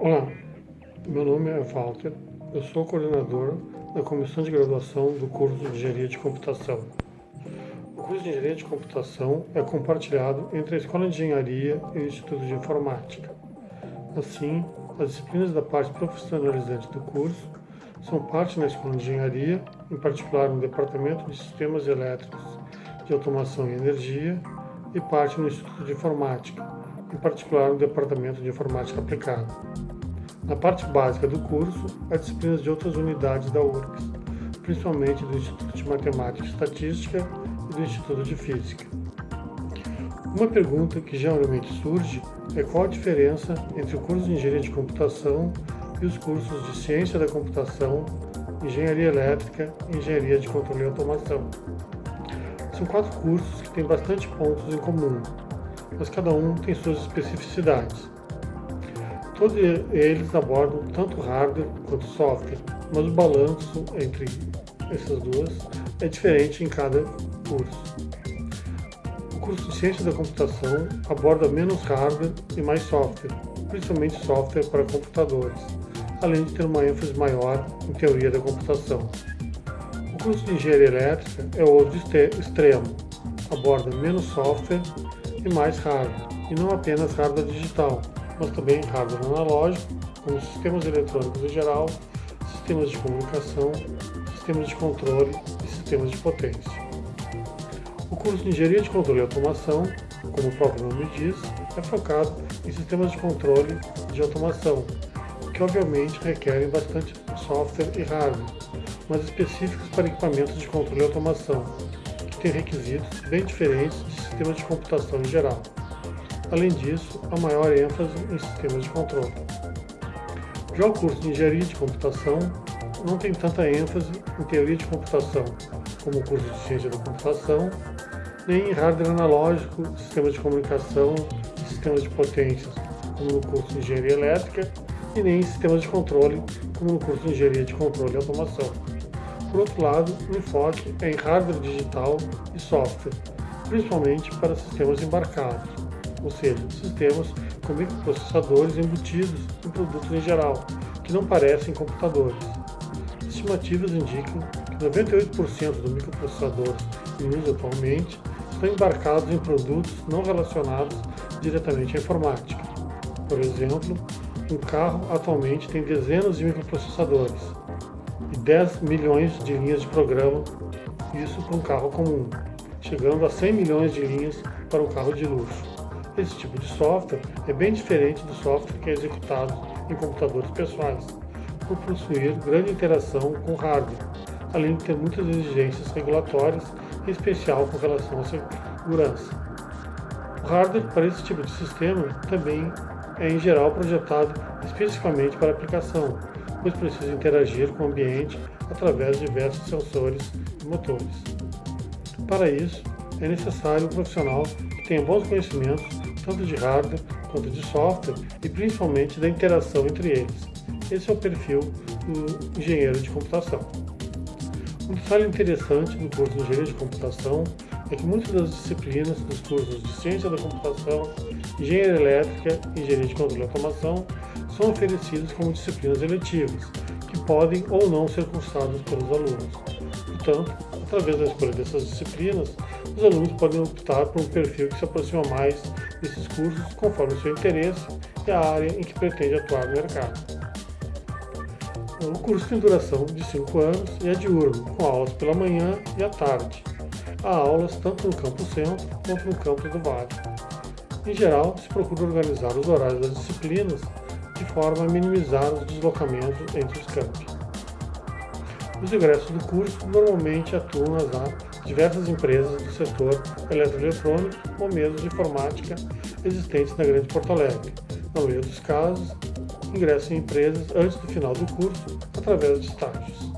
Olá, meu nome é Walter, eu sou coordenador da Comissão de Graduação do curso de Engenharia de Computação. O curso de Engenharia de Computação é compartilhado entre a Escola de Engenharia e o Instituto de Informática. Assim, as disciplinas da parte profissionalizante do curso são parte na Escola de Engenharia, em particular no Departamento de Sistemas Elétricos de Automação e Energia, e parte no Instituto de Informática, em particular no Departamento de Informática Aplicada. Na parte básica do curso, há disciplinas de outras unidades da URGS, principalmente do Instituto de Matemática e Estatística e do Instituto de Física. Uma pergunta que geralmente surge é qual a diferença entre o curso de Engenharia de Computação e os cursos de Ciência da Computação, Engenharia Elétrica e Engenharia de Controle e Automação. São quatro cursos que têm bastante pontos em comum, mas cada um tem suas especificidades. Todos eles abordam tanto hardware quanto software, mas o balanço entre essas duas é diferente em cada curso. O curso de Ciência da Computação aborda menos hardware e mais software, principalmente software para computadores, além de ter uma ênfase maior em teoria da computação. O curso de Engenharia Elétrica é outro extremo, aborda menos software e mais hardware, e não apenas hardware digital, mas também hardware analógico, como sistemas eletrônicos em geral, sistemas de comunicação, sistemas de controle e sistemas de potência. O curso de Engenharia de Controle e Automação, como o próprio nome diz, é focado em sistemas de controle de automação, que obviamente requerem bastante software e hardware, mas específicos para equipamentos de controle e automação, que têm requisitos bem diferentes de sistemas de computação em geral. Além disso, há maior ênfase em sistemas de controle. Já o curso de Engenharia de Computação não tem tanta ênfase em teoria de computação, como o curso de Ciência da Computação, nem em hardware analógico, sistemas de comunicação e sistemas de potências, como no curso de Engenharia Elétrica, e nem em sistemas de controle, como no curso de Engenharia de Controle e Automação. Por outro lado, o enfoque é em hardware digital e software, principalmente para sistemas embarcados, ou seja, sistemas com microprocessadores embutidos em produtos em geral, que não parecem computadores. Estimativas indicam que 98% dos microprocessadores em uso atualmente estão embarcados em produtos não relacionados diretamente à informática. Por exemplo, um carro atualmente tem dezenas de microprocessadores e 10 milhões de linhas de programa, isso para um carro comum, chegando a 100 milhões de linhas para um carro de luxo. Esse tipo de software é bem diferente do software que é executado em computadores pessoais, por possuir grande interação com hardware, além de ter muitas exigências regulatórias, em especial com relação à segurança. O hardware para esse tipo de sistema também é em geral projetado especificamente para aplicação, pois precisa interagir com o ambiente através de diversos sensores e motores. Para isso, é necessário um profissional que tenha bons conhecimentos tanto de hardware quanto de software e principalmente da interação entre eles. Esse é o perfil do engenheiro de computação. Um detalhe interessante do curso de engenharia de computação é que muitas das disciplinas dos cursos de ciência da computação, engenharia elétrica e engenharia de controle e automação são oferecidas como disciplinas eletivas, que podem ou não ser cursadas pelos alunos. Portanto, através da escolha dessas disciplinas, os alunos podem optar por um perfil que se aproxima mais desses cursos conforme o seu interesse e a área em que pretende atuar no mercado. O curso tem duração de 5 anos e é diurno, com aulas pela manhã e à tarde. Há aulas tanto no campus centro quanto no campus do Vale. Em geral, se procura organizar os horários das disciplinas de forma a minimizar os deslocamentos entre os campos. Os ingressos do curso normalmente atuam nas diversas empresas do setor eletroeletrônico ou mesmo de informática existentes na Grande Porto Alegre. Na maioria dos casos, ingressam em empresas antes do final do curso através de estágios.